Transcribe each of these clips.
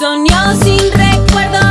Soñó sin recuerdos,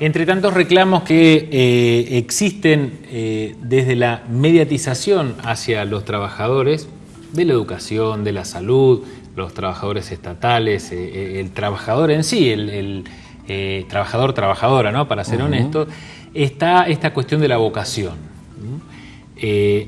Entre tantos reclamos que eh, existen eh, desde la mediatización hacia los trabajadores de la educación, de la salud, los trabajadores estatales, eh, el trabajador en sí, el, el, eh, trabajador-trabajadora, ¿no? para ser honesto, está esta cuestión de la vocación.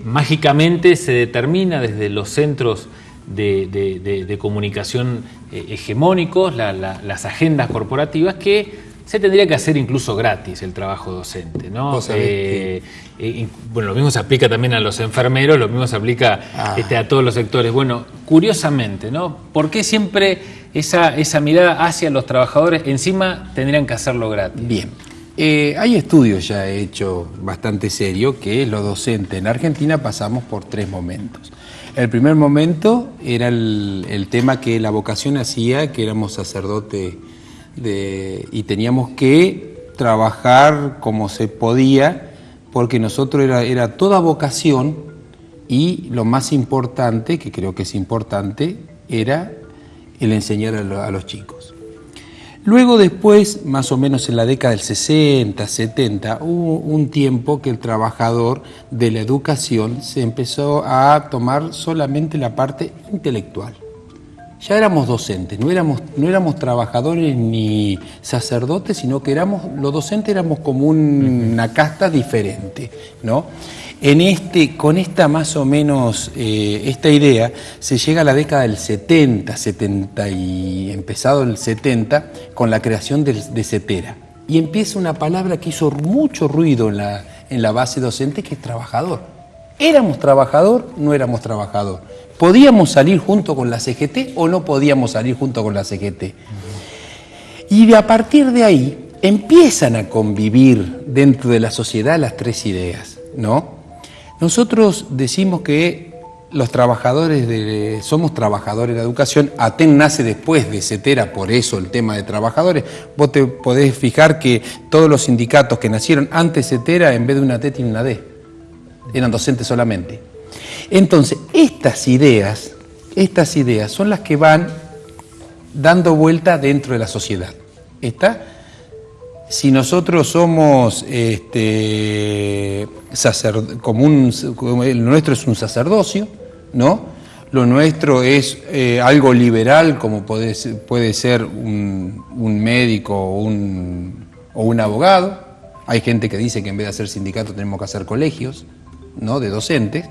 mágicamente se determina desde los centros de, de- de- de comunicación hegemónicos, la- la- las agendas corporativas, que se tendría que hacer incluso gratis el trabajo docente. ¿no? Eh, eh, y, bueno, lo mismo se aplica también a los enfermeros, lo mismo se aplica Ah. este, a todos los sectores. Bueno, curiosamente, ¿no? ¿Por qué siempre esa, esa mirada hacia los trabajadores encima tendrían que hacerlo gratis? Bien. Eh, hay estudios ya hechos bastante serios que los docentes en Argentina pasamos por tres momentos. El primer momento era el, el tema que la vocación hacía, que éramos sacerdotes y teníamos que trabajar como se podía, porque nosotros era, era toda vocación y lo más importante, que creo que es importante, era el enseñar a a los chicos. Luego después, más o menos en la década del 60, 70, hubo un tiempo que el trabajador de la educación se empezó a tomar solamente la parte intelectual. Ya éramos docentes, no éramos, no éramos trabajadores ni sacerdotes, sino que éramos, los docentes éramos como un- una casta diferente, ¿no? En este, con esta más o menos, eh, esta idea, se llega a la década del 70, 70 y empezado el 70, con la creación de CETERA. Y empieza una palabra que hizo mucho ruido en la, en la base docente, que es trabajador. ¿Éramos trabajador? No éramos trabajador. ¿Podíamos salir junto con la CGT o no podíamos salir junto con la CGT? Y de a partir de ahí empiezan a convivir dentro de la sociedad las tres ideas, ¿no? Nosotros decimos que los trabajadores de, somos trabajadores de la educación, ATEN nace después de CETERA, por eso el tema de trabajadores. Vos te podés fijar que todos los sindicatos que nacieron antes de CETERA, en vez de una T, tienen una D eran docentes solamente. Entonces, estas ideas, estas ideas son las que van dando vuelta dentro de la sociedad. ¿Está? Si nosotros somos este, el nuestro es un sacerdocio, ¿no? Lo nuestro es eh, algo liberal, como puede puede ser un, un médico o un, o un abogado. Hay gente que dice que en vez de hacer sindicatos tenemos que hacer colegios, ¿no? De docentes.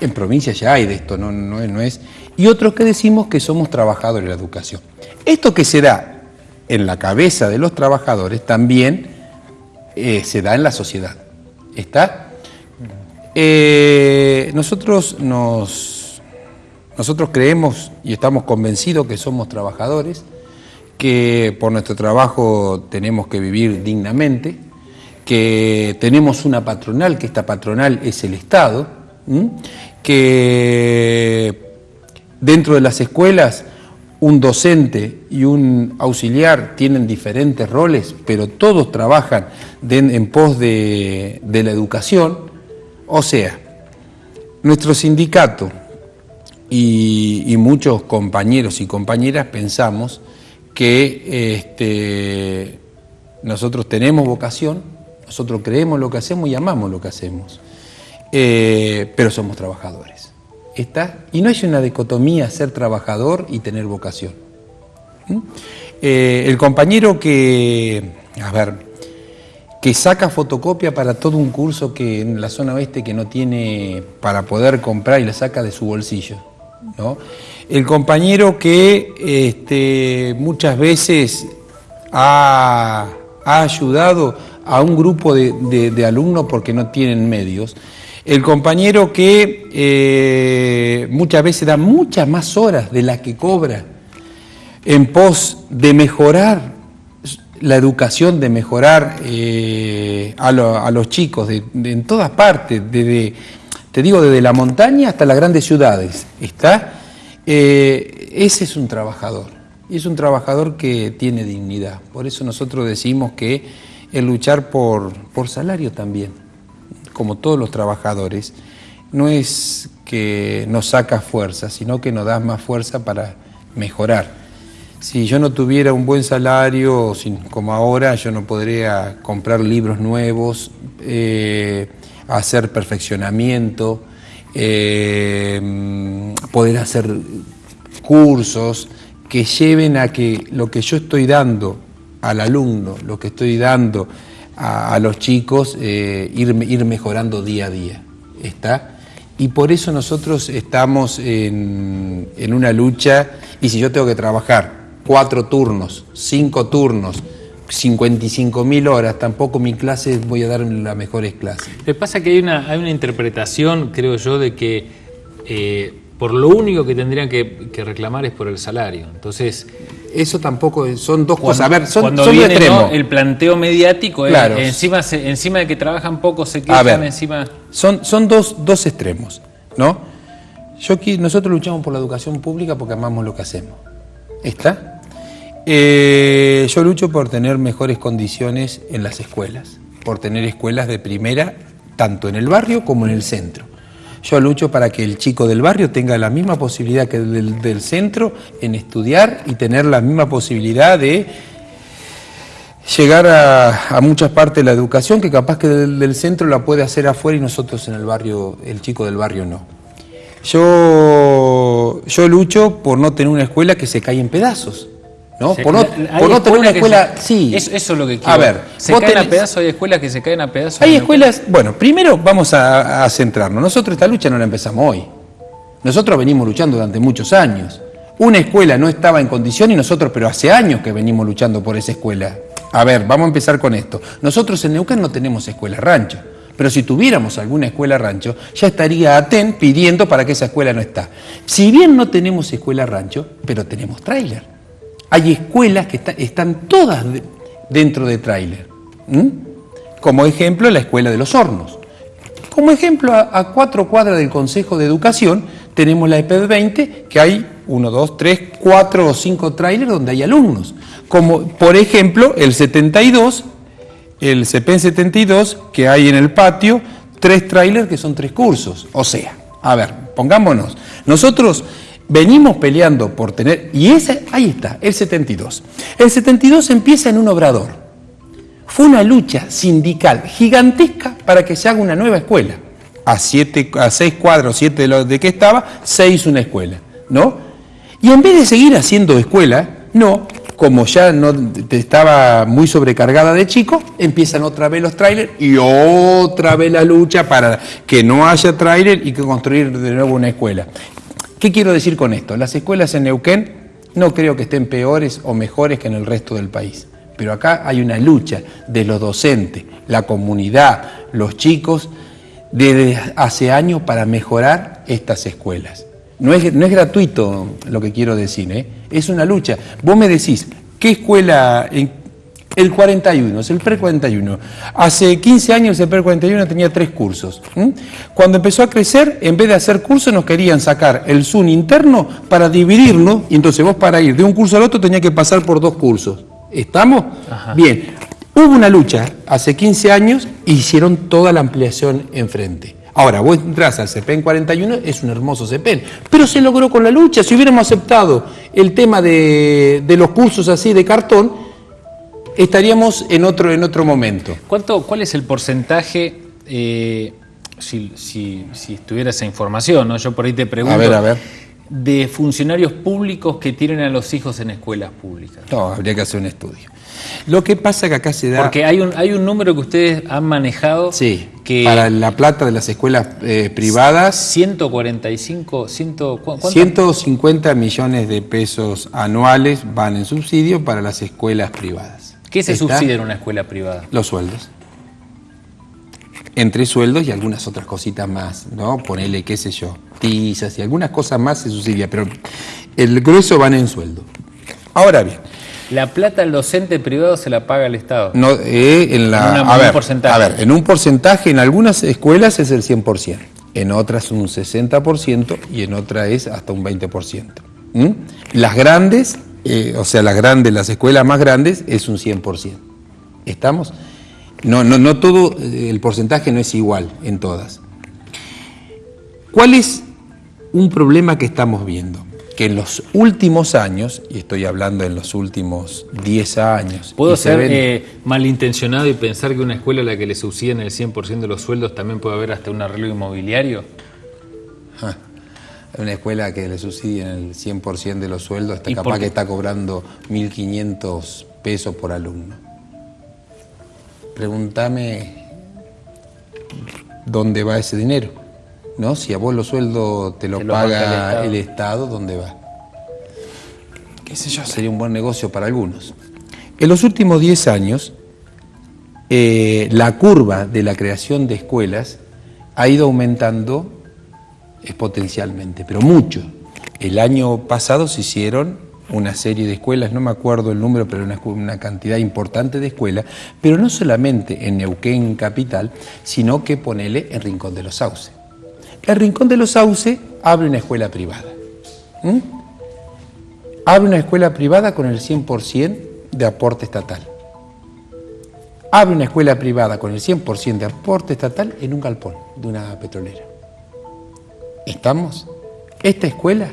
En provincia ya hay de esto, no, no, no es. Y otros que decimos que somos trabajadores de la educación. Esto que se da en la cabeza de los trabajadores también eh, se da en la sociedad. ¿Está? Eh, nosotros nos, nosotros creemos y estamos convencidos que somos trabajadores, que por nuestro trabajo tenemos que vivir dignamente, que tenemos una patronal, que esta patronal es el Estado, que dentro de las escuelas un docente y un auxiliar tienen diferentes roles, pero todos trabajan en pos de, de la educación. O sea, nuestro sindicato y, y muchos compañeros y compañeras pensamos que este, nosotros tenemos vocación, nosotros creemos lo que hacemos y amamos lo que hacemos, eh, pero somos trabajadores. ¿Está? Y no hay una dicotomía ser trabajador y tener vocación. ¿Mm? Eh, el compañero que, a ver, que saca fotocopia para todo un curso que en la zona oeste que no tiene para poder comprar y la saca de su bolsillo. ¿no? El compañero que este, muchas veces ha, ha ayudado a un grupo de, de- alumnos porque no tienen medios. El compañero que eh, muchas veces da muchas más horas de las que cobra en pos de mejorar la educación, de mejorar eh, a, a los chicos de- en todas partes, desde, te digo, desde la montaña hasta las grandes ciudades, ¿está? Eh, ese es un trabajador, y es un trabajador que tiene dignidad. Por eso nosotros decimos que el luchar por, por salario también, como todos los trabajadores, no es que nos saca fuerza, sino que nos da más fuerza para mejorar. Si yo no tuviera un buen salario, como ahora, yo no podría comprar libros nuevos, eh, hacer perfeccionamiento, eh, poder hacer cursos que lleven a que lo que yo estoy dando al alumno, lo que estoy dando a, los chicos, eh, ir, ir mejorando día a día. ¿Está? Y por eso nosotros estamos en, en una lucha, y si yo tengo que trabajar cuatro turnos, cinco turnos, 55 mil horas, tampoco mi clase voy a dar las mejores clases. Lo que pasa que hay una, hay una interpretación, creo yo, de que eh, por lo único que tendrían que, que reclamar es por el salario. Entonces, Eso tampoco, es- son dos cuando, cosas. A ver, son, cuando son viene el planteo mediático, es- Claro. encima, se- encima de que trabajan poco, se quejan, ver, encima... son, son dos, dos extremos, ¿no? Yo nosotros luchamos por la educación pública porque amamos lo que hacemos. ¿Está? Eh, yo lucho por tener mejores condiciones en las escuelas, por tener escuelas de primera, tanto en el barrio como en el centro. Yo lucho para que el chico del barrio tenga la misma posibilidad que el del, centro en estudiar y tener la misma posibilidad de llegar a, a muchas partes de la educación que capaz que del, del centro la puede hacer afuera y nosotros en el barrio, el chico del barrio no. Yo, yo lucho por no tener una escuela que se cae en pedazos. ¿No? Se- por no, por no tener una escuela. se- sí. Eso, eso es lo que quiero. A ver, se caen a pedazos, hay escuelas que se caen a pedazos. hay escuelas, bueno, primero vamos a, a centrarnos. Nosotros esta lucha no la empezamos hoy. Nosotros venimos luchando durante muchos años. Una escuela no estaba en condición y nosotros, pero hace años que venimos luchando por esa escuela. A ver, vamos a empezar con esto. Nosotros en Neuquén no tenemos escuela rancho, pero si tuviéramos alguna escuela rancho, ya estaría ATEN pidiendo para que esa escuela no está. Si bien no tenemos escuela rancho, pero tenemos tráiler. Hay escuelas que está- están todas de- dentro de tráiler. Como ejemplo, la Escuela de los Hornos. Como ejemplo, a, cuatro cuadras del Consejo de Educación tenemos la EPED 20, que hay uno, dos, tres, cuatro o cinco trailers donde hay alumnos. Como por ejemplo el 72, el CPEN 72, que hay en el patio, tres trailers que son tres cursos. O sea, a ver, pongámonos, nosotros venimos peleando por tener, y ese, ahí está, el 72. El 72 empieza en un obrador. Fue una lucha sindical gigantesca para que se haga una nueva escuela. A, siete, a seis cuadros, siete de los de que estaba, se hizo una escuela, ¿no? Y en vez de seguir haciendo escuela, no, como ya no estaba muy sobrecargada de chicos, empiezan otra vez los trailers y otra vez la lucha para que no haya trailer y que construir de nuevo una escuela. ¿Qué quiero decir con esto? Las escuelas en Neuquén no creo que estén peores o mejores que en el resto del país. Pero acá hay una lucha de los docentes, la comunidad, los chicos, desde hace años para mejorar estas escuelas. No es, no es gratuito lo que quiero decir, ¿eh? es una lucha. Vos me decís, ¿qué escuela? El 41, es el pre-41. Hace 15 años el pre-41 tenía tres cursos. Cuando empezó a crecer, en vez de hacer cursos, nos querían sacar el Zoom interno para dividirnos, y entonces vos para ir de un curso al otro tenías que pasar por dos cursos. ¿Estamos? Bien. Hubo una lucha hace 15 años y hicieron toda la ampliación enfrente. Ahora, vos entras al CPEN 41, es un hermoso CPEN, pero se logró con la lucha. Si hubiéramos aceptado el tema de, de los cursos así de cartón, estaríamos en otro, en otro momento. ¿Cuánto, ¿Cuál es el porcentaje, eh, si, si, si estuviera esa información, ¿no? yo por ahí te pregunto, A ver, a ver. de funcionarios públicos que tienen a los hijos en escuelas públicas? No, habría que hacer un estudio. Lo que pasa que acá se da... Porque hay un, hay un número que ustedes han manejado Sí, que para la plata de las escuelas eh, privadas 145, 100, ¿cu- ¿cuánto? 150 millones de pesos anuales van en subsidio para las escuelas privadas. ¿Qué se subsidia en una escuela privada? Los sueldos. Entre sueldos y algunas otras cositas más, ¿no? Ponele, qué sé yo, tizas y algunas cosas más se subsidia, pero el grueso van en sueldo. Ahora bien, La plata al docente privado se la paga el Estado. No, eh, en la, En una- a, un ver, porcentaje. a ver, en un porcentaje, en algunas escuelas es el 100%, en otras un 60% y en otras es hasta un 20%. ¿Mm? Las grandes, eh, o sea, las grandes, las escuelas más grandes es un 100%. ¿Estamos? No, no, no todo, eh, el porcentaje no es igual en todas. ¿Cuál es un problema que estamos viendo? Que en los últimos años, y estoy hablando en los últimos 10 años, ¿Puedo se ser ven- eh, malintencionado y pensar que una escuela a la que le subsiden el 100% de los sueldos también puede haber hasta un arreglo inmobiliario? Una escuela que le subsidien el 100% de los sueldos, está ¿Y por capaz que está cobrando 1.500 pesos por alumno. Pregúntame dónde va ese dinero, ¿no? Si a vos los sueldos te lo Te el paga Estado. el Estado, ¿dónde va? Qué sé yo, sería un buen negocio para algunos. En los últimos 10 años, eh, la curva de la creación de escuelas ha ido aumentando exponencialmente, pero mucho. El año pasado se hicieron una serie de escuelas, no me acuerdo el número, pero una, cantidad importante de escuelas, pero no solamente en Neuquén capital, sino que ponele en Rincón de los Sauces. El Rincón de los Sauces abre una escuela privada. Abre una escuela privada con el 100% de aporte estatal. Abre una escuela privada con el 100% de aporte estatal en un galpón de una petrolera. ¿Estamos? Esta escuela.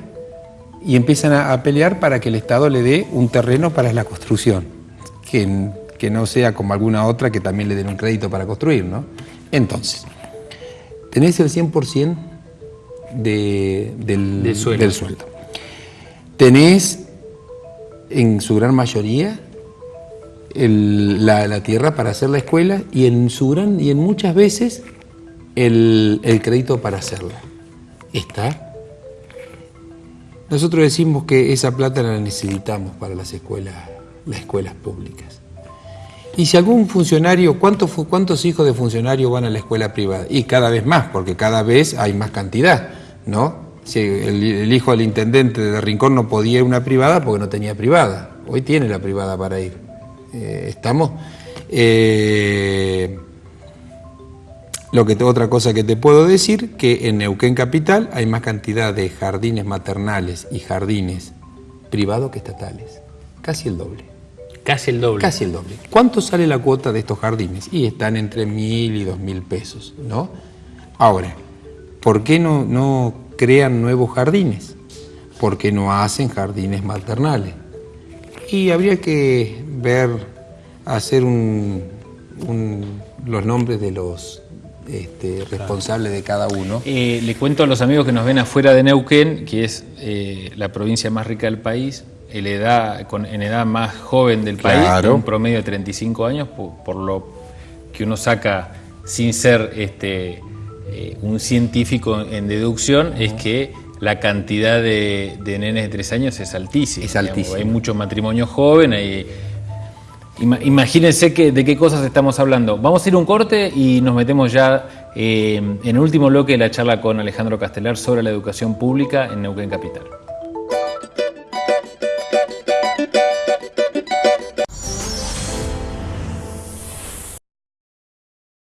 Y empiezan a, a pelear para que el Estado le dé un terreno para la construcción. Que, que no sea como alguna otra que también le den un crédito para construir, ¿no? Entonces, tenés el 100% de, del, Del sueldo. del sueldo. Tenés, en su gran mayoría, el- la, la tierra para hacer la escuela y en su gran y en muchas veces el, el crédito para hacerla. ¿Está? Nosotros decimos que esa plata la necesitamos para las escuelas, las escuelas públicas. Y si algún funcionario, ¿cuántos, ¿cuántos hijos de funcionarios van a la escuela privada? Y cada vez más, porque cada vez hay más cantidad, ¿no? El hijo del intendente de Rincón no podía ir a una privada porque no tenía privada. Hoy tiene la privada para ir. Eh, ¿Estamos? Eh, lo que otra cosa que te puedo decir, que en Neuquén Capital hay más cantidad de jardines maternales y jardines privados que estatales. Casi el doble. Casi el doble. Casi el doble. ¿Cuánto sale la cuota de estos jardines? Y están entre mil y dos mil pesos, ¿no? Ahora, ¿por qué no, no crean nuevos jardines? ¿Por qué no hacen jardines maternales? Y habría que ver, hacer un, un- los nombres de los este, responsables de cada uno. Eh, le cuento a los amigos que nos ven afuera de Neuquén, que es eh, la provincia más rica del país, en edad, con, en edad más joven del país, Claro. con un promedio de 35 años, por, por lo que uno saca sin ser este, eh, un científico en deducción, es que la cantidad de, de nenes de 3 años es altísima. Es digamos. altísima. Hay mucho matrimonio joven, hay, Imagínense que, de qué cosas estamos hablando. Vamos a ir un corte y nos metemos ya eh, en el último bloque de la charla con Alejandro Castelar sobre la educación pública en Neuquén Capital.